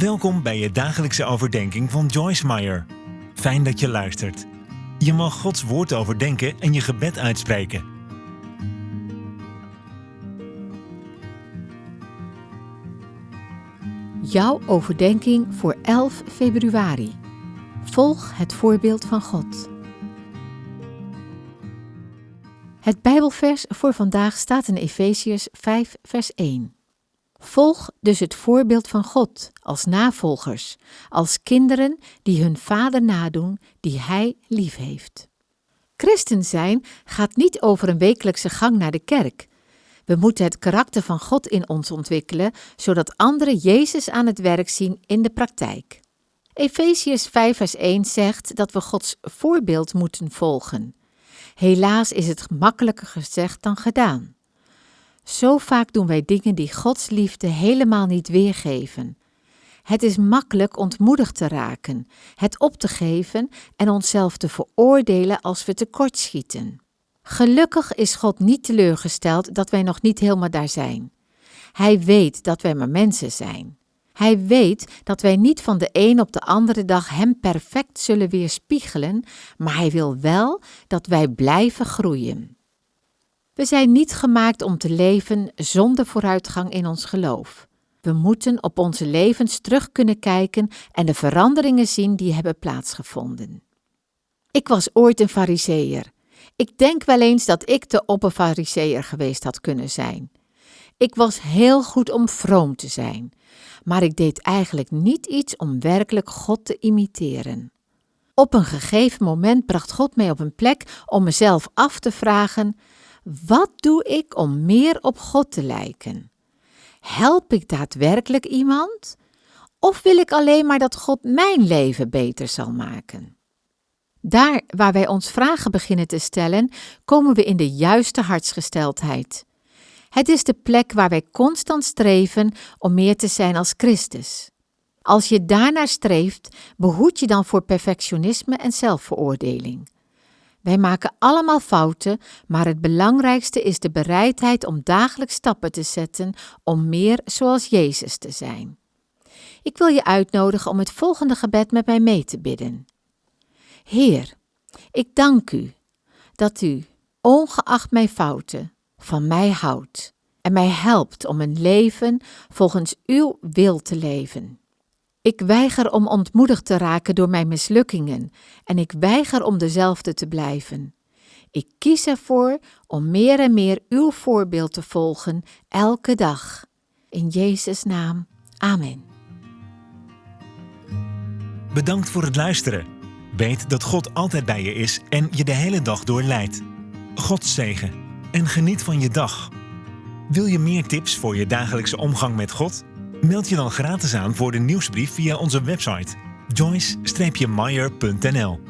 Welkom bij je dagelijkse overdenking van Joyce Meyer. Fijn dat je luistert. Je mag Gods woord overdenken en je gebed uitspreken. Jouw overdenking voor 11 februari. Volg het voorbeeld van God. Het Bijbelvers voor vandaag staat in Efeziërs 5, vers 1. Volg dus het voorbeeld van God als navolgers, als kinderen die hun vader nadoen die hij lief heeft. Christen zijn gaat niet over een wekelijkse gang naar de kerk. We moeten het karakter van God in ons ontwikkelen, zodat anderen Jezus aan het werk zien in de praktijk. Efeziërs 5 vers 1 zegt dat we Gods voorbeeld moeten volgen. Helaas is het makkelijker gezegd dan gedaan. Zo vaak doen wij dingen die Gods liefde helemaal niet weergeven. Het is makkelijk ontmoedigd te raken, het op te geven en onszelf te veroordelen als we tekortschieten. Gelukkig is God niet teleurgesteld dat wij nog niet helemaal daar zijn. Hij weet dat wij maar mensen zijn. Hij weet dat wij niet van de een op de andere dag Hem perfect zullen weerspiegelen, maar Hij wil wel dat wij blijven groeien. We zijn niet gemaakt om te leven zonder vooruitgang in ons geloof. We moeten op onze levens terug kunnen kijken en de veranderingen zien die hebben plaatsgevonden. Ik was ooit een fariseer. Ik denk wel eens dat ik de opperfariseer geweest had kunnen zijn. Ik was heel goed om vroom te zijn, maar ik deed eigenlijk niet iets om werkelijk God te imiteren. Op een gegeven moment bracht God mij op een plek om mezelf af te vragen: wat doe ik om meer op God te lijken? Help ik daadwerkelijk iemand? Of wil ik alleen maar dat God mijn leven beter zal maken? Daar waar wij ons vragen beginnen te stellen, komen we in de juiste hartsgesteldheid. Het is de plek waar wij constant streven om meer te zijn als Christus. Als je daarnaar streeft, behoed je dan voor perfectionisme en zelfveroordeling. Wij maken allemaal fouten, maar het belangrijkste is de bereidheid om dagelijks stappen te zetten om meer zoals Jezus te zijn. Ik wil je uitnodigen om het volgende gebed met mij mee te bidden. Heer, ik dank u dat u, ongeacht mijn fouten, van mij houdt en mij helpt om een leven volgens uw wil te leven. Ik weiger om ontmoedigd te raken door mijn mislukkingen en ik weiger om dezelfde te blijven. Ik kies ervoor om meer en meer uw voorbeeld te volgen elke dag. In Jezus' naam. Amen. Bedankt voor het luisteren. Weet dat God altijd bij je is en je de hele dag door leidt. God zegen en geniet van je dag. Wil je meer tips voor je dagelijkse omgang met God? Meld je dan gratis aan voor de nieuwsbrief via onze website joyce-meyer.nl